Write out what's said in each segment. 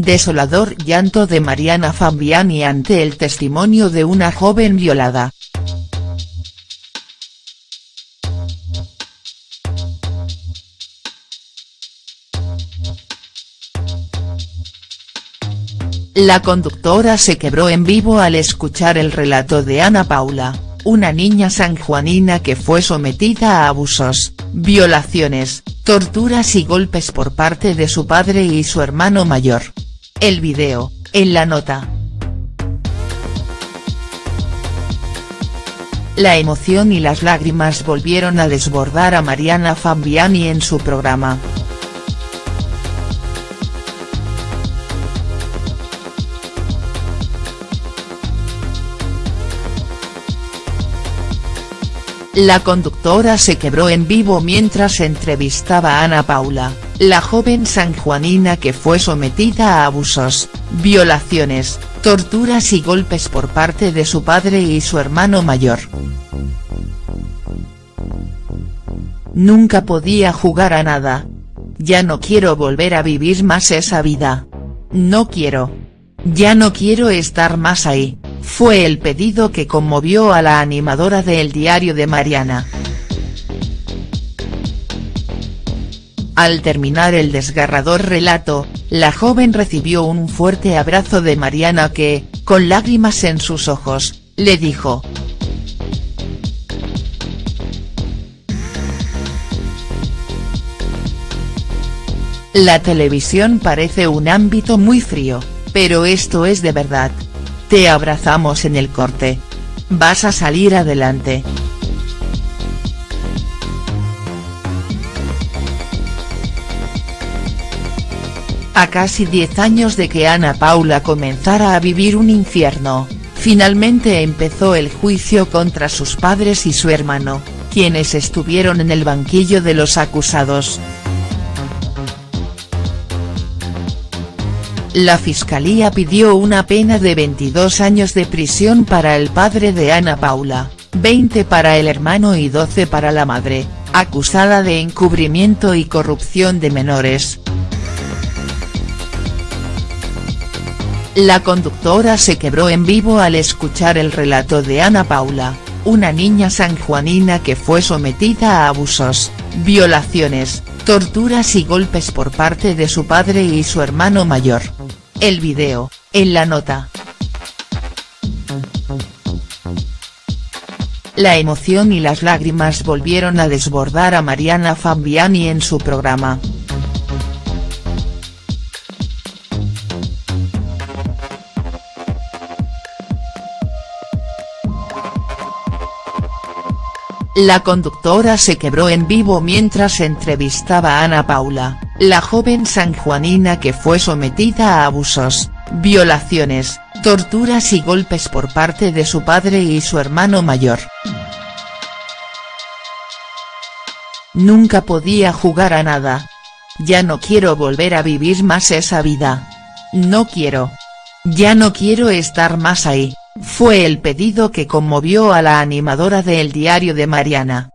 Desolador llanto de Mariana Fabiani ante el testimonio de una joven violada. La conductora se quebró en vivo al escuchar el relato de Ana Paula, una niña sanjuanina que fue sometida a abusos, violaciones, torturas y golpes por parte de su padre y su hermano mayor. El video, en la nota. La emoción y las lágrimas volvieron a desbordar a Mariana Fabiani en su programa. La conductora se quebró en vivo mientras entrevistaba a Ana Paula, la joven sanjuanina que fue sometida a abusos, violaciones, torturas y golpes por parte de su padre y su hermano mayor. Nunca podía jugar a nada. Ya no quiero volver a vivir más esa vida. No quiero. Ya no quiero estar más ahí fue el pedido que conmovió a la animadora de El Diario de Mariana. Al terminar el desgarrador relato, la joven recibió un fuerte abrazo de Mariana que, con lágrimas en sus ojos, le dijo. La televisión parece un ámbito muy frío, pero esto es de verdad. Te abrazamos en el corte. Vas a salir adelante. A casi 10 años de que Ana Paula comenzara a vivir un infierno, finalmente empezó el juicio contra sus padres y su hermano, quienes estuvieron en el banquillo de los acusados. La Fiscalía pidió una pena de 22 años de prisión para el padre de Ana Paula, 20 para el hermano y 12 para la madre, acusada de encubrimiento y corrupción de menores. La conductora se quebró en vivo al escuchar el relato de Ana Paula, una niña sanjuanina que fue sometida a abusos, violaciones, torturas y golpes por parte de su padre y su hermano mayor. El video, en la nota. La emoción y las lágrimas volvieron a desbordar a Mariana Fabiani en su programa. La conductora se quebró en vivo mientras entrevistaba a Ana Paula, la joven sanjuanina que fue sometida a abusos, violaciones, torturas y golpes por parte de su padre y su hermano mayor. Nunca podía jugar a nada. Ya no quiero volver a vivir más esa vida. No quiero. Ya no quiero estar más ahí fue el pedido que conmovió a la animadora de El Diario de Mariana.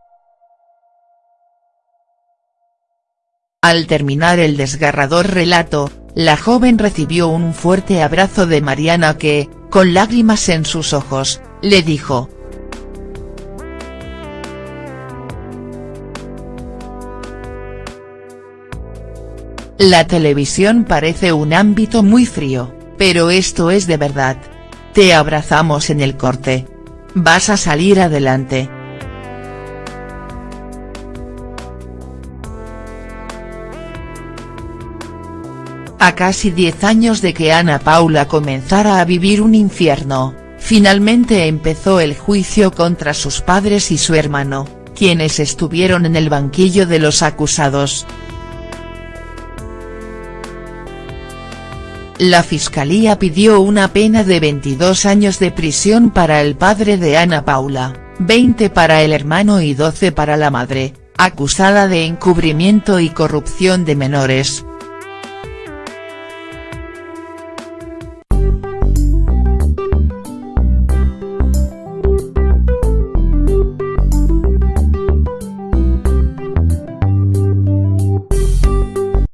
Al terminar el desgarrador relato, la joven recibió un fuerte abrazo de Mariana que, con lágrimas en sus ojos, le dijo. La televisión parece un ámbito muy frío, pero esto es de verdad. Te abrazamos en el corte. Vas a salir adelante. A casi 10 años de que Ana Paula comenzara a vivir un infierno, finalmente empezó el juicio contra sus padres y su hermano, quienes estuvieron en el banquillo de los acusados. La Fiscalía pidió una pena de 22 años de prisión para el padre de Ana Paula, 20 para el hermano y 12 para la madre, acusada de encubrimiento y corrupción de menores.